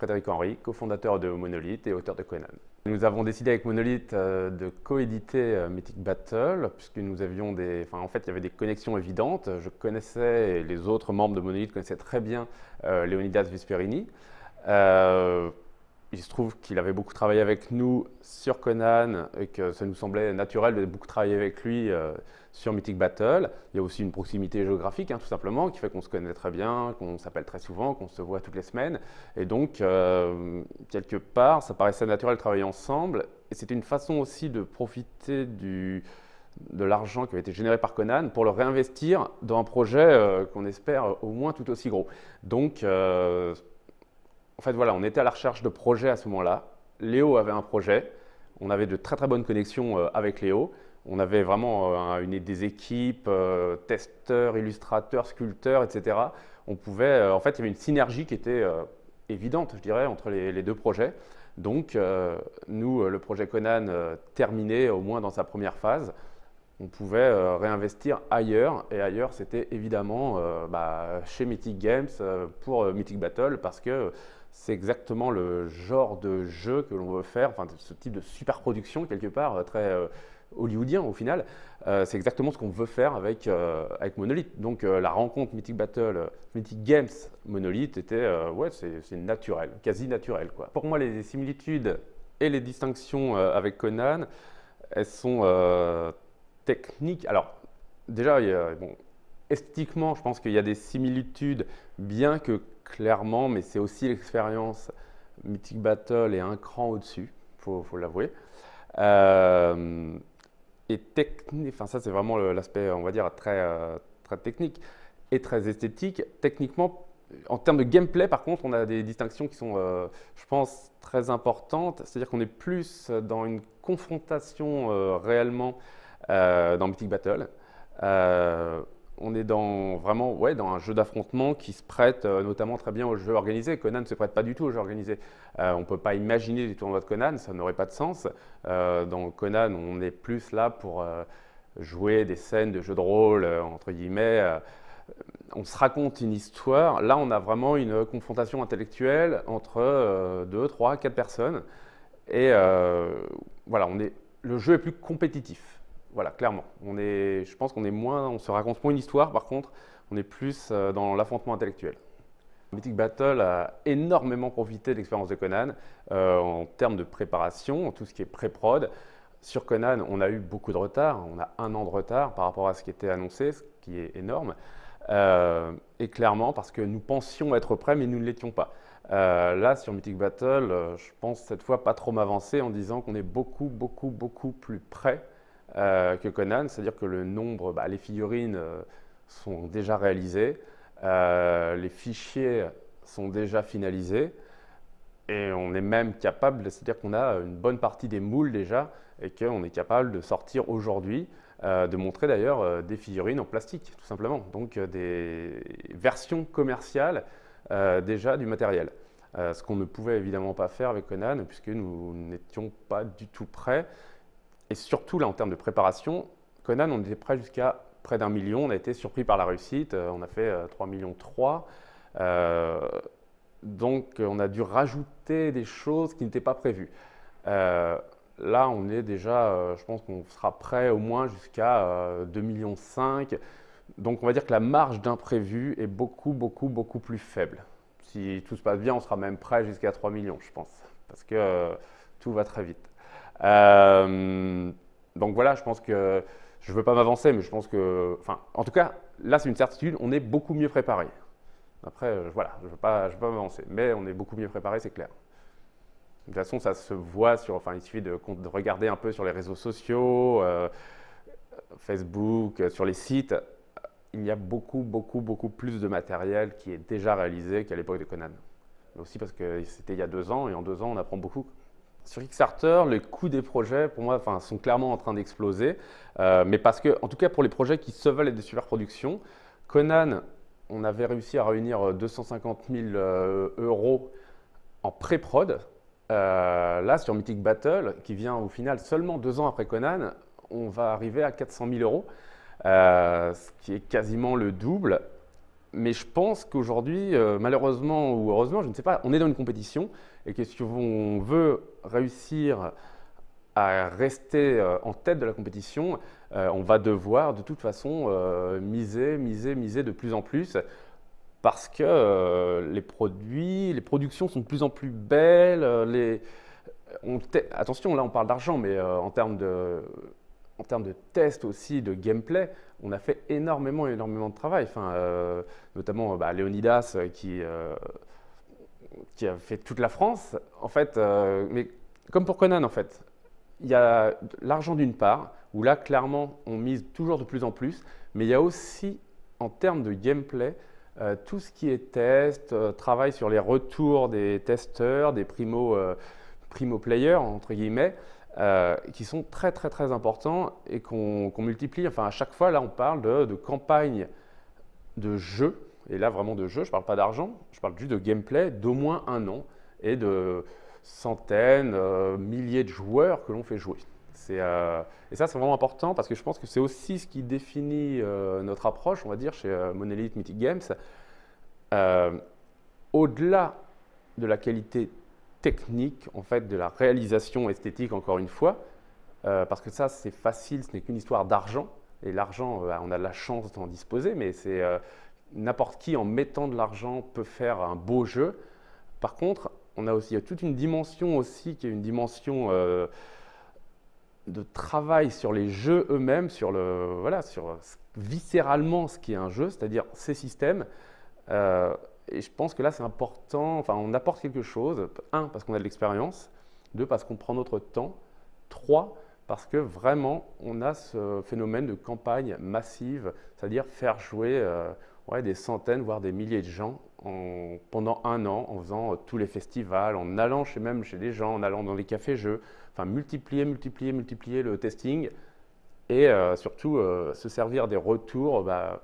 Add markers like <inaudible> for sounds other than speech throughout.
Frédéric Henry, cofondateur de Monolith et auteur de Conan. Nous avons décidé avec Monolith euh, de coéditer euh, Mythic Battle, puisque nous avions des... Enfin, en fait, il y avait des connexions évidentes. Je connaissais, et les autres membres de Monolith connaissaient très bien euh, Leonidas Vesperini. Il se trouve qu'il avait beaucoup travaillé avec nous sur Conan et que ça nous semblait naturel de beaucoup travailler avec lui sur Mythic Battle. Il y a aussi une proximité géographique, hein, tout simplement, qui fait qu'on se connaît très bien, qu'on s'appelle très souvent, qu'on se voit toutes les semaines. Et donc, euh, quelque part, ça paraissait naturel de travailler ensemble. Et c'était une façon aussi de profiter de l'argent qui avait été généré par Conan pour le réinvestir dans un projet euh, qu'on espère au moins tout aussi gros. Donc, euh, en fait, voilà, on était à la recherche de projets à ce moment-là. Léo avait un projet. On avait de très très bonnes connexions avec Léo. On avait vraiment euh, des équipes, euh, testeurs, illustrateurs, sculpteurs, etc. On pouvait, euh, en fait, il y avait une synergie qui était évidente, je dirais, entre les, deux projets. Donc, nous, le projet Conan terminé au moins dans sa première phase, on pouvait réinvestir ailleurs. Et ailleurs, c'était évidemment bah, chez Mythic Games pour Mythic Battle parce que c'est exactement le genre de jeu que l'on veut faire, enfin, ce type de super production quelque part, très hollywoodien au final. Euh, c'est exactement ce qu'on veut faire avec, euh, avec Monolith. Donc euh, la rencontre Mythic Battle, Mythic Games Monolith était, ouais, c'est naturel, quasi naturel. Quoi. Pour moi, les similitudes et les distinctions avec Conan, elles sont techniques. Alors déjà, bon, esthétiquement, je pense qu'il y a des similitudes, bien que clairement, mais c'est aussi l'expérience. Mythic Battle est un cran au-dessus, il faut, l'avouer. Euh, et technique, enfin ça c'est vraiment l'aspect, on va dire, très, euh, très technique et très esthétique. Techniquement, en termes de gameplay, par contre, on a des distinctions qui sont, euh, je pense, très importantes. C'est-à-dire qu'on est plus dans une confrontation réellement dans Mythic Battle on est dans, un jeu d'affrontement qui se prête euh, notamment très bien au jeu organisé. Conan ne se prête pas du tout au jeu organisé. Euh, on ne peut pas imaginer des tournois de Conan, ça n'aurait pas de sens. Euh, dans Conan, on est plus là pour jouer des scènes de jeu de rôle, entre guillemets. on se raconte une histoire. Là, on a vraiment une confrontation intellectuelle entre deux, trois, quatre personnes. Et voilà, on est, le jeu est plus compétitif. Voilà, clairement. On est, je pense qu'on est moins, on se raconte moins une histoire, par contre, on est plus euh, dans l'affrontement intellectuel. Mythic Battle a énormément profité de l'expérience de Conan euh, en termes de préparation, tout ce qui est pré-prod. Sur Conan, on a eu beaucoup de retard, on a un an de retard par rapport à ce qui était annoncé, ce qui est énorme. Euh, et clairement parce que nous pensions être prêts, mais nous ne l'étions pas. là, sur Mythic Battle, je pense cette fois pas trop m'avancer en disant qu'on est beaucoup, beaucoup, beaucoup plus prêt euh, que Conan, c'est-à-dire que le nombre, bah, les figurines euh, sont déjà réalisées, euh, les fichiers sont déjà finalisés, et on est même capable, c'est-à-dire qu'on a une bonne partie des moules déjà, et qu'on est capable de sortir aujourd'hui, de montrer d'ailleurs des figurines en plastique, tout simplement. Donc des versions commerciales déjà du matériel. ce qu'on ne pouvait évidemment pas faire avec Conan, puisque nous n'étions pas du tout prêts. Et surtout, là, en termes de préparation, Conan, on était prêt jusqu'à près d'un million. On a été surpris par la réussite. Euh, on a fait 3 euh, millions 3. Euh, donc, on a dû rajouter des choses qui n'étaient pas prévues. là, on est déjà, je pense qu'on sera prêt au moins jusqu'à 2 millions 5. Donc, on va dire que la marge d'imprévu est beaucoup, beaucoup, beaucoup plus faible. Si tout se passe bien, on sera même prêt jusqu'à 3 millions, je pense, parce que tout va très vite. Euh, donc voilà, je pense que je ne veux pas m'avancer, mais je pense que, enfin, en tout cas, là, c'est une certitude, on est beaucoup mieux préparé. Après, euh, voilà, je ne veux pas, pas m'avancer, mais on est beaucoup mieux préparé, c'est clair. De toute façon, ça se voit sur, enfin, il suffit de, regarder un peu sur les réseaux sociaux, euh, Facebook, sur les sites. Il y a beaucoup, beaucoup, beaucoup plus de matériel qui est déjà réalisé qu'à l'époque de Conan. Mais aussi parce que c'était il y a deux ans, et en deux ans, on apprend beaucoup. Sur Kickstarter, les coûts des projets, pour moi, sont clairement en train d'exploser. Euh, mais parce que, en tout cas, pour les projets qui se veulent être des super productions, Conan, on avait réussi à réunir 250 000 euh, euros en pré-prod. Euh, là, sur Mythic Battle, qui vient au final seulement deux ans après Conan, on va arriver à 400 000 euros, ce qui est quasiment le double. Mais je pense qu'aujourd'hui, malheureusement ou heureusement, je ne sais pas, on est dans une compétition et que si on veut réussir à rester en tête de la compétition, on va devoir de toute façon miser, miser, miser de plus en plus parce que les produits, les productions sont de plus en plus belles, les, attention, là on parle d'argent, mais euh, en termes de en termes de tests aussi, de gameplay, on a fait énormément, énormément de travail. Enfin, euh, notamment bah, Léonidas euh, qui, qui a fait toute la France. En fait, mais comme pour Conan, en fait, il y a l'argent d'une part, où là, clairement, on mise toujours de plus en plus, mais il y a aussi, en termes de gameplay, tout ce qui est test, travail sur les retours des testeurs, des primo primo players, entre guillemets, euh, qui sont très très très importants et qu'on multiplie. Enfin, à chaque fois, là, on parle de, campagne de jeu, et là vraiment de jeu, je ne parle pas d'argent, je parle juste de gameplay d'au moins un an et de centaines, euh, milliers de joueurs que l'on fait jouer. Euh, et ça, c'est vraiment important parce que je pense que c'est aussi ce qui définit notre approche, on va dire, chez Monolith Mythic Games. Au-delà de la qualité technique en fait de la réalisation esthétique encore une fois, euh, parce que ça c'est facile, ce n'est qu'une histoire d'argent. Et l'argent euh, on a la chance d'en disposer, mais c'est euh, n'importe qui en mettant de l'argent peut faire un beau jeu. Par contre, on a aussi toute une dimension aussi qui est une dimension de travail sur les jeux eux-mêmes, sur le voilà, sur viscéralement ce qui est un jeu, c'est-à-dire ces systèmes et je pense que là, c'est important, enfin, on apporte quelque chose. Un, parce qu'on a de l'expérience. Deux, parce qu'on prend notre temps. Trois, parce que vraiment, on a ce phénomène de campagne massive, c'est-à-dire faire jouer euh, des centaines, voire des milliers de gens en, pendant un an, en faisant euh, tous les festivals, en allant chez, même chez des gens, en allant dans les cafés-jeux, enfin, multiplier, multiplier, multiplier le testing et euh, surtout se servir des retours. Bah,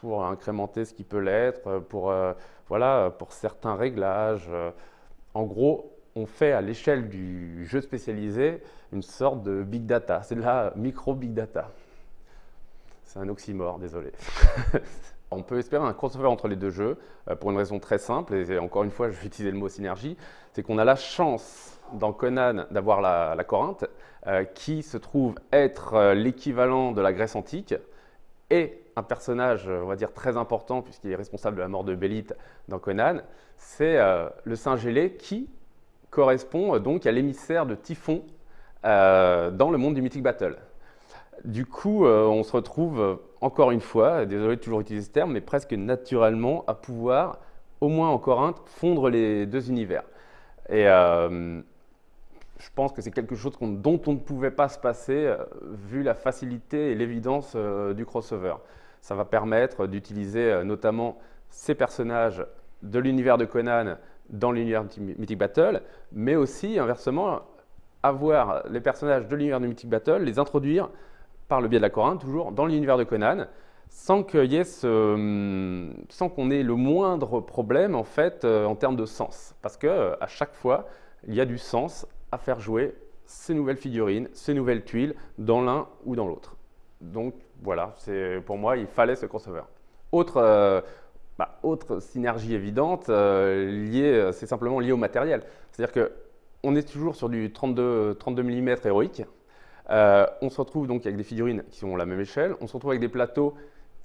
pour incrémenter ce qui peut l'être, pour, euh, voilà, pour certains réglages. En gros, on fait à l'échelle du jeu spécialisé une sorte de big data. C'est de la micro-big data. C'est un oxymore, désolé. <laughs> on peut espérer un crossover entre les deux jeux euh, pour une raison très simple, et encore une fois, je vais utiliser le mot synergie, c'est qu'on a la chance dans Conan d'avoir la, Corinthe, euh, qui se trouve être l'équivalent de la Grèce antique, et un personnage, on va dire, très important, puisqu'il est responsable de la mort de Bélite dans Conan, c'est euh, le singe ailé qui correspond euh, donc à l'émissaire de Typhon euh, dans le monde du Mythic Battle. Du coup, on se retrouve encore une fois, désolé de toujours utiliser ce terme, mais presque naturellement à pouvoir, au moins en Corinthe, fondre les deux univers. Et je pense que c'est quelque chose dont on ne pouvait pas se passer vu la facilité et l'évidence du crossover. Ça va permettre d'utiliser euh, notamment ces personnages de l'univers de Conan dans l'univers Mythic Battle, mais aussi inversement avoir les personnages de l'univers de Mythic Battle, les introduire par le biais de la Corinthe, toujours dans l'univers de Conan, sans qu'il y ait qu'on ait le moindre problème en fait en termes de sens, parce que à chaque fois il y a du sens à faire jouer ces nouvelles figurines, ces nouvelles tuiles dans l'un ou dans l'autre. Donc voilà, pour moi, il fallait ce crossover. Autre, euh, bah, autre synergie évidente, euh, c'est simplement lié au matériel. C'est-à-dire qu'on est toujours sur du 32, 32 mm héroïque. Euh, on se retrouve donc avec des figurines qui sont la même échelle. On se retrouve avec des plateaux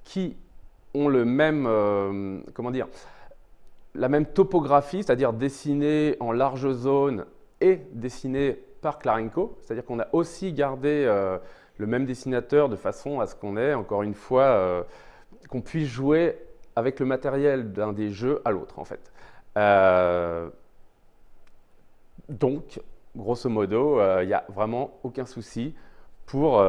qui ont le même, comment dire, la même topographie, c'est-à-dire dessinés en large zone et dessiné par Klarenko, c'est-à-dire qu'on a aussi gardé le même dessinateur de façon à ce qu'on ait, encore une fois, euh, qu'on puisse jouer avec le matériel d'un des jeux à l'autre, en fait. Euh, donc, grosso modo, il n'y a vraiment aucun souci pour,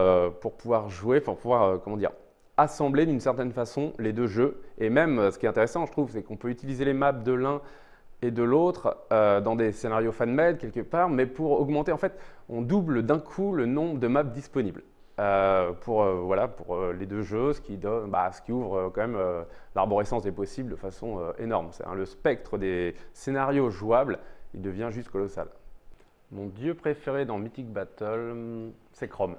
pouvoir jouer, pour pouvoir, comment dire, assembler d'une certaine façon les deux jeux. Et même, ce qui est intéressant, je trouve, c'est qu'on peut utiliser les maps de l'un et de l'autre euh, dans des scénarios fan-made quelque part, mais pour augmenter, en fait, on double d'un coup le nombre de maps disponibles. Euh, pour, euh, voilà, pour les deux jeux, ce qui, bah, ouvre quand même l'arborescence des possibles de façon énorme. Hein, le spectre des scénarios jouables, il devient juste colossal. Mon dieu préféré dans Mythic Battle, c'est Chrome.